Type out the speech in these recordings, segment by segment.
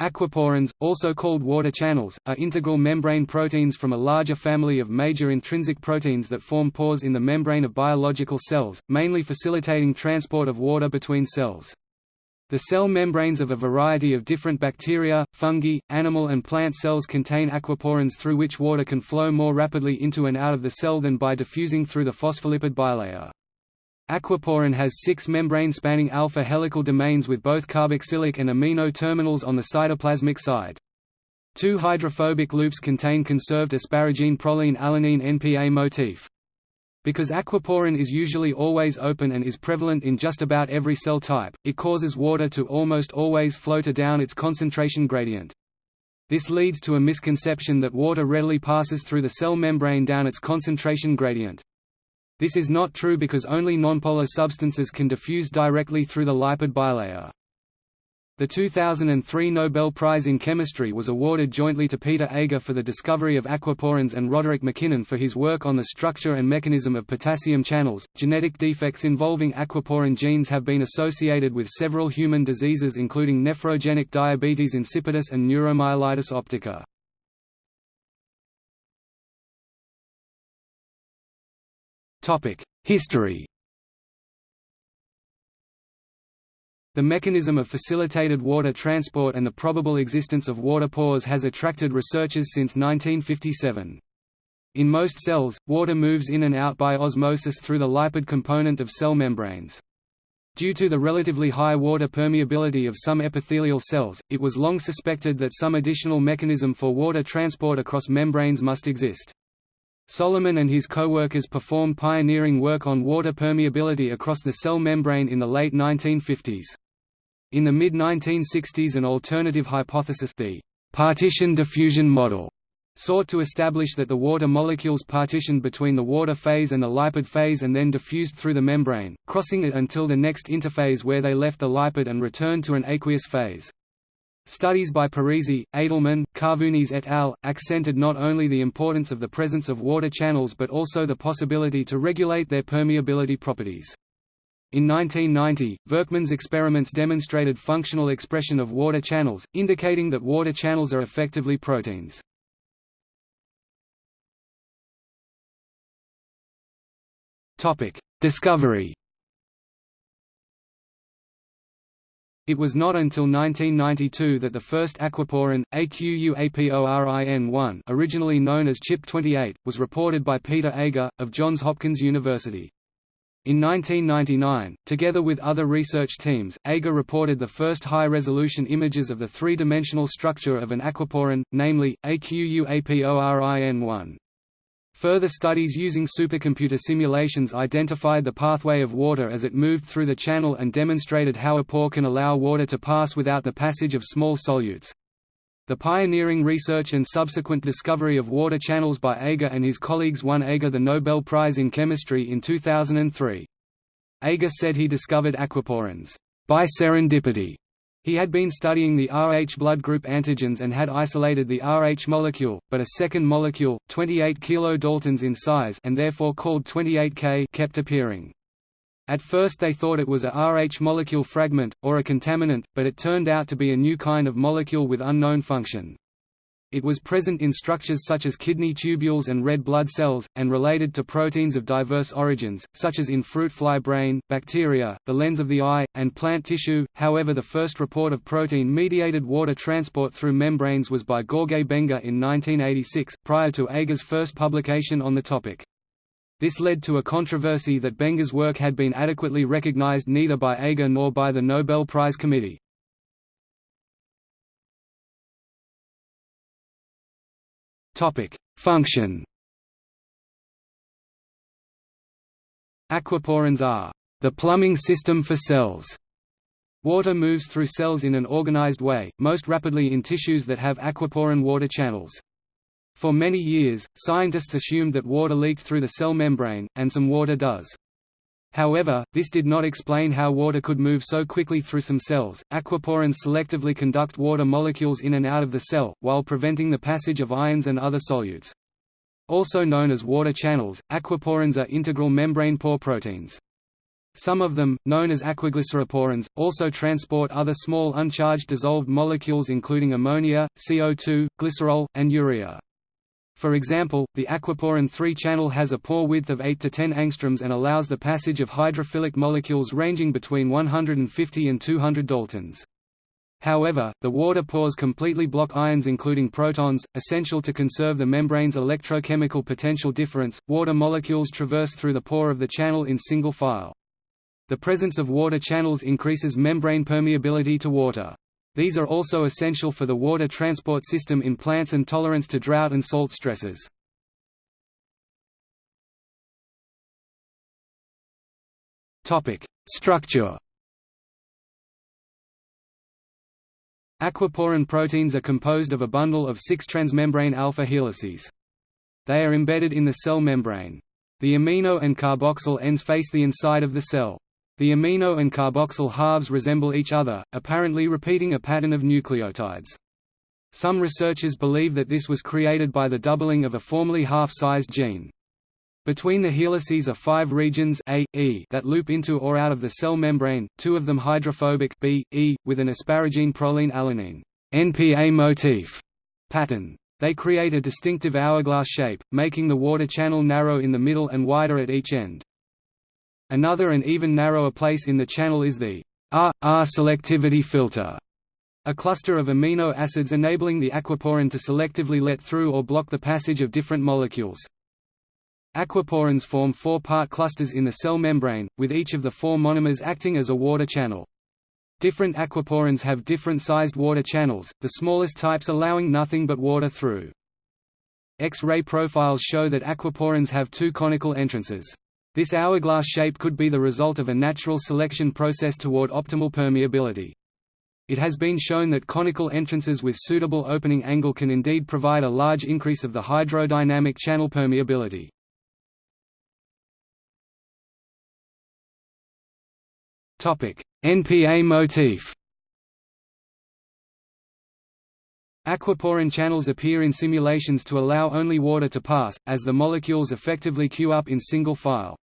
Aquaporins, also called water channels, are integral membrane proteins from a larger family of major intrinsic proteins that form pores in the membrane of biological cells, mainly facilitating transport of water between cells. The cell membranes of a variety of different bacteria, fungi, animal and plant cells contain aquaporins through which water can flow more rapidly into and out of the cell than by diffusing through the phospholipid bilayer. Aquaporin has six membrane-spanning alpha helical domains with both carboxylic and amino terminals on the cytoplasmic side. Two hydrophobic loops contain conserved asparagine proline alanine NPA motif. Because aquaporin is usually always open and is prevalent in just about every cell type, it causes water to almost always flow to down its concentration gradient. This leads to a misconception that water readily passes through the cell membrane down its concentration gradient. This is not true because only nonpolar substances can diffuse directly through the lipid bilayer. The 2003 Nobel Prize in Chemistry was awarded jointly to Peter Agre for the discovery of aquaporins and Roderick MacKinnon for his work on the structure and mechanism of potassium channels. Genetic defects involving aquaporin genes have been associated with several human diseases including nephrogenic diabetes insipidus and neuromyelitis optica. History The mechanism of facilitated water transport and the probable existence of water pores has attracted researchers since 1957. In most cells, water moves in and out by osmosis through the lipid component of cell membranes. Due to the relatively high water permeability of some epithelial cells, it was long suspected that some additional mechanism for water transport across membranes must exist. Solomon and his co-workers performed pioneering work on water permeability across the cell membrane in the late 1950s. In the mid-1960s an alternative hypothesis the partition diffusion model sought to establish that the water molecules partitioned between the water phase and the lipid phase and then diffused through the membrane, crossing it until the next interphase where they left the lipid and returned to an aqueous phase. Studies by Parisi, Edelman, Carvunis et al. accented not only the importance of the presence of water channels but also the possibility to regulate their permeability properties. In 1990, Verkman's experiments demonstrated functional expression of water channels, indicating that water channels are effectively proteins. Discovery It was not until 1992 that the first aquaporin, AQUAPORIN-1 originally known as CHIP28, was reported by Peter Agre, of Johns Hopkins University. In 1999, together with other research teams, Agre reported the first high-resolution images of the three-dimensional structure of an aquaporin, namely, AQUAPORIN-1. Further studies using supercomputer simulations identified the pathway of water as it moved through the channel and demonstrated how a pore can allow water to pass without the passage of small solutes. The pioneering research and subsequent discovery of water channels by Agre and his colleagues won Agre the Nobel Prize in Chemistry in 2003. Agre said he discovered aquaporins, by serendipity, he had been studying the Rh blood group antigens and had isolated the Rh molecule, but a second molecule, 28 kilodaltons in size and therefore called 28K kept appearing. At first they thought it was a Rh molecule fragment, or a contaminant, but it turned out to be a new kind of molecule with unknown function. It was present in structures such as kidney tubules and red blood cells, and related to proteins of diverse origins, such as in fruit fly brain, bacteria, the lens of the eye, and plant tissue. However, the first report of protein mediated water transport through membranes was by George Benga in 1986, prior to Agre's first publication on the topic. This led to a controversy that Benga's work had been adequately recognized neither by Agre nor by the Nobel Prize Committee. Function. Aquaporins are the plumbing system for cells. Water moves through cells in an organized way, most rapidly in tissues that have aquaporin water channels. For many years, scientists assumed that water leaked through the cell membrane, and some water does. However, this did not explain how water could move so quickly through some cells. Aquaporins selectively conduct water molecules in and out of the cell, while preventing the passage of ions and other solutes. Also known as water channels, aquaporins are integral membrane pore proteins. Some of them, known as aquaglyceroporins, also transport other small uncharged dissolved molecules including ammonia, CO2, glycerol, and urea. For example, the aquaporin 3 channel has a pore width of 8 to 10 angstroms and allows the passage of hydrophilic molecules ranging between 150 and 200 daltons. However, the water pores completely block ions including protons, essential to conserve the membrane's electrochemical potential difference. Water molecules traverse through the pore of the channel in single file. The presence of water channels increases membrane permeability to water. These are also essential for the water transport system in plants and tolerance to drought and salt stresses. Structure Aquaporin proteins are composed of a bundle of six transmembrane alpha helices. They are embedded in the cell membrane. The amino and carboxyl ends face the inside of the cell. The amino and carboxyl halves resemble each other, apparently repeating a pattern of nucleotides. Some researchers believe that this was created by the doubling of a formerly half-sized gene. Between the helices are five regions A, E that loop into or out of the cell membrane, two of them hydrophobic B, E, with an asparagine proline alanine NPA motif pattern. They create a distinctive hourglass shape, making the water channel narrow in the middle and wider at each end. Another and even narrower place in the channel is the R-R selectivity filter, a cluster of amino acids enabling the aquaporin to selectively let through or block the passage of different molecules. Aquaporins form four-part clusters in the cell membrane, with each of the four monomers acting as a water channel. Different aquaporins have different sized water channels, the smallest types allowing nothing but water through. X-ray profiles show that aquaporins have two conical entrances. This hourglass shape could be the result of a natural selection process toward optimal permeability. It has been shown that conical entrances with suitable opening angle can indeed provide a large increase of the hydrodynamic channel permeability. NPA motif Aquaporin channels appear in simulations to allow only water to pass, as the molecules effectively queue up in single file.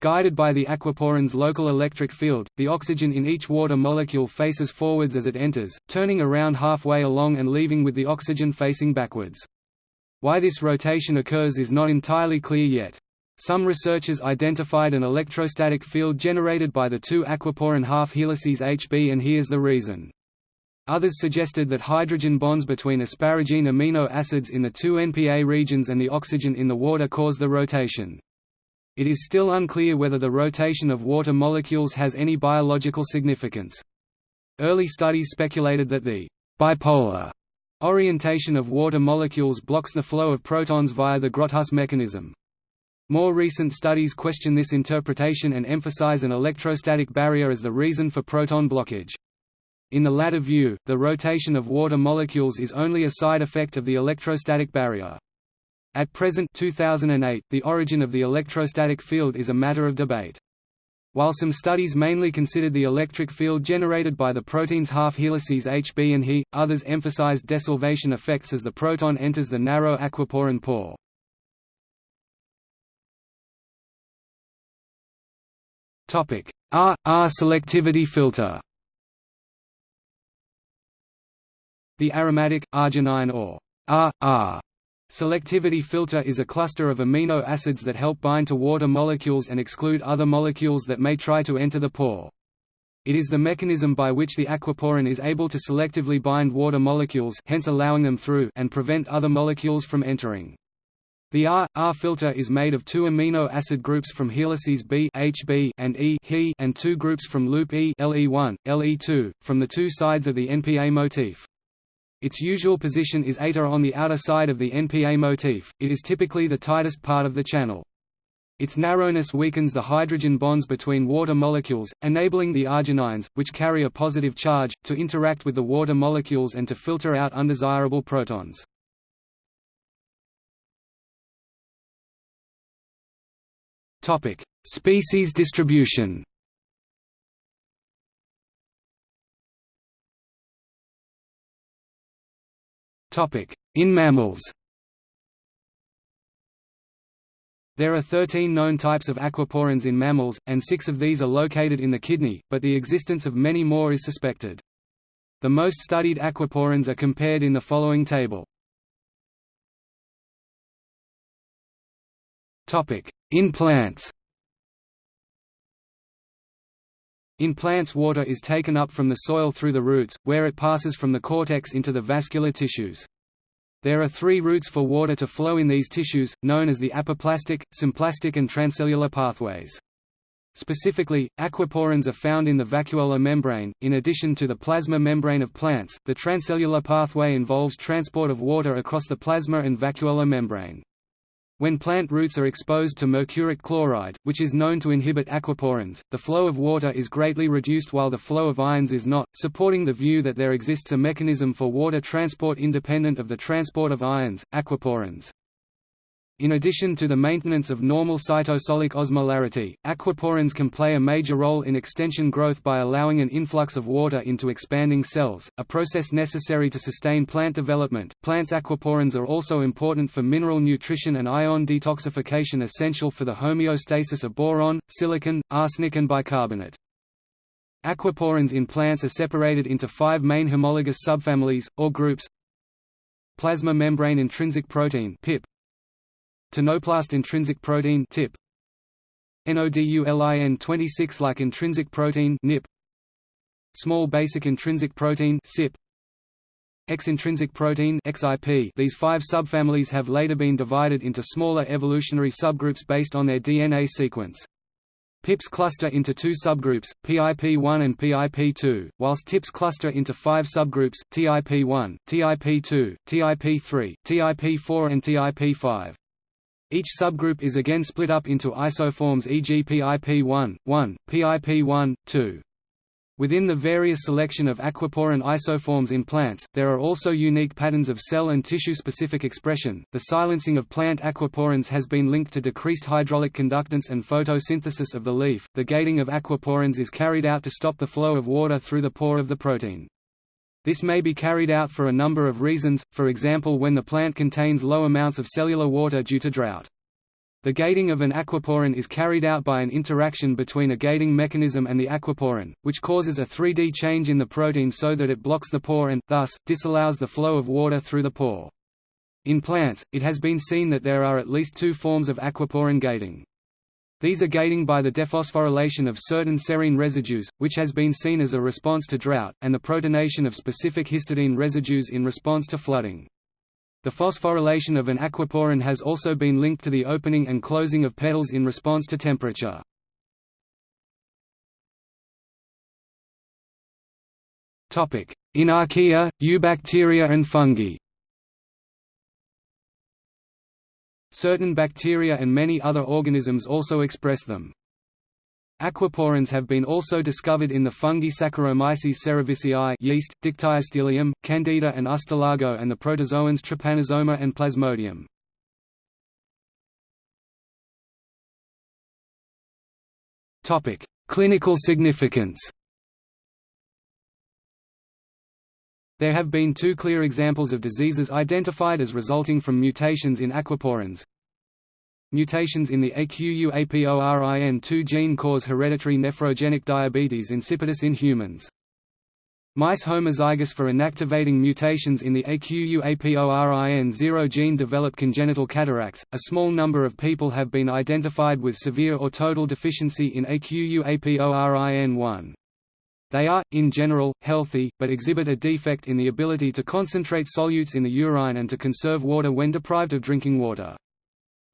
Guided by the aquaporin's local electric field, the oxygen in each water molecule faces forwards as it enters, turning around halfway along and leaving with the oxygen facing backwards. Why this rotation occurs is not entirely clear yet. Some researchers identified an electrostatic field generated by the two aquaporin half helices Hb and here's the reason. Others suggested that hydrogen bonds between asparagine amino acids in the two NPA regions and the oxygen in the water cause the rotation. It is still unclear whether the rotation of water molecules has any biological significance. Early studies speculated that the bipolar orientation of water molecules blocks the flow of protons via the Grotthuss mechanism. More recent studies question this interpretation and emphasize an electrostatic barrier as the reason for proton blockage. In the latter view, the rotation of water molecules is only a side effect of the electrostatic barrier. At present 2008, the origin of the electrostatic field is a matter of debate. While some studies mainly considered the electric field generated by the protein's half helices Hb and He, others emphasized desolvation effects as the proton enters the narrow aquaporin pore. R R selectivity filter. The aromatic arginine or R R selectivity filter is a cluster of amino acids that help bind to water molecules and exclude other molecules that may try to enter the pore. It is the mechanism by which the aquaporin is able to selectively bind water molecules hence allowing them through and prevent other molecules from entering. The R R filter is made of two amino acid groups from helices B HB and E he and two groups from loop E LE1, LE2, from the two sides of the NPA motif. Its usual position is eta on the outer side of the NPA motif, it is typically the tightest part of the channel. Its narrowness weakens the hydrogen bonds between water molecules, enabling the arginines, which carry a positive charge, to interact with the water molecules and to filter out undesirable protons. Species distribution. In mammals. There are 13 known types of aquaporins in mammals, and six of these are located in the kidney, but the existence of many more is suspected. The most studied aquaporins are compared in the following table. In plants In plants water is taken up from the soil through the roots, where it passes from the cortex into the vascular tissues. There are three routes for water to flow in these tissues, known as the apoplastic, symplastic and transcellular pathways. Specifically, aquaporins are found in the vacuolar membrane. In addition to the plasma membrane of plants, the transcellular pathway involves transport of water across the plasma and vacuolar membrane. When plant roots are exposed to mercuric chloride, which is known to inhibit aquaporins, the flow of water is greatly reduced while the flow of ions is not, supporting the view that there exists a mechanism for water transport independent of the transport of ions, aquaporins. In addition to the maintenance of normal cytosolic osmolarity, aquaporins can play a major role in extension growth by allowing an influx of water into expanding cells, a process necessary to sustain plant development. Plants' aquaporins are also important for mineral nutrition and ion detoxification essential for the homeostasis of boron, silicon, arsenic and bicarbonate. Aquaporins in plants are separated into five main homologous subfamilies, or groups Plasma membrane intrinsic protein PIP, Tonoplast intrinsic protein TIP NODULIN 26 like intrinsic protein NIP Small basic intrinsic protein SIP X intrinsic protein XIP These five subfamilies have later been divided into smaller evolutionary subgroups based on their DNA sequence. PIPs cluster into two subgroups, PIP1 and PIP2, whilst TIPs cluster into five subgroups, TIP1, TIP2, TIP3, TIP4 and TIP5. Each subgroup is again split up into isoforms e.g. PIP1, 1, PIP1, 2. Within the various selection of aquaporin isoforms in plants, there are also unique patterns of cell and tissue-specific expression. The silencing of plant aquaporins has been linked to decreased hydraulic conductance and photosynthesis of the leaf. The gating of aquaporins is carried out to stop the flow of water through the pore of the protein. This may be carried out for a number of reasons, for example when the plant contains low amounts of cellular water due to drought. The gating of an aquaporin is carried out by an interaction between a gating mechanism and the aquaporin, which causes a 3D change in the protein so that it blocks the pore and, thus, disallows the flow of water through the pore. In plants, it has been seen that there are at least two forms of aquaporin gating. These are gating by the dephosphorylation of certain serine residues, which has been seen as a response to drought, and the protonation of specific histidine residues in response to flooding. The phosphorylation of an aquaporin has also been linked to the opening and closing of petals in response to temperature. In archaea, eubacteria and fungi Certain bacteria and many other organisms also express them. Aquaporins have been also discovered in the fungi Saccharomyces cerevisiae yeast, Dictyostelium, Candida and Ustilago and the protozoans Trypanosoma and Plasmodium. Clinical significance There have been two clear examples of diseases identified as resulting from mutations in aquaporins. Mutations in the AQUAPORIN2 gene cause hereditary nephrogenic diabetes insipidus in humans. Mice homozygous for inactivating mutations in the AQUAPORIN0 gene develop congenital cataracts. A small number of people have been identified with severe or total deficiency in AQUAPORIN1. They are, in general, healthy, but exhibit a defect in the ability to concentrate solutes in the urine and to conserve water when deprived of drinking water.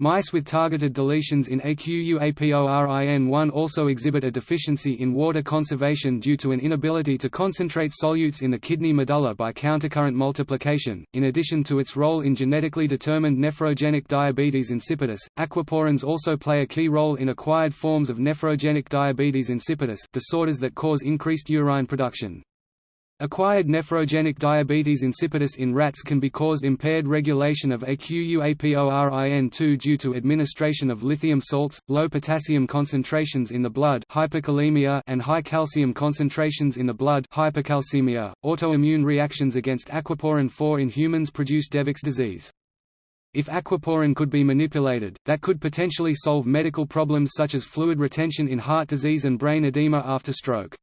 Mice with targeted deletions in AQUAPORIN1 also exhibit a deficiency in water conservation due to an inability to concentrate solutes in the kidney medulla by countercurrent multiplication. In addition to its role in genetically determined nephrogenic diabetes insipidus, aquaporins also play a key role in acquired forms of nephrogenic diabetes insipidus, disorders that cause increased urine production. Acquired nephrogenic diabetes insipidus in rats can be caused impaired regulation of AQUAPORIN2 due to administration of lithium salts, low potassium concentrations in the blood hypokalemia and high calcium concentrations in the blood hypercalcemia. Autoimmune reactions against aquaporin 4 in humans produce Devic's disease. If aquaporin could be manipulated, that could potentially solve medical problems such as fluid retention in heart disease and brain edema after stroke.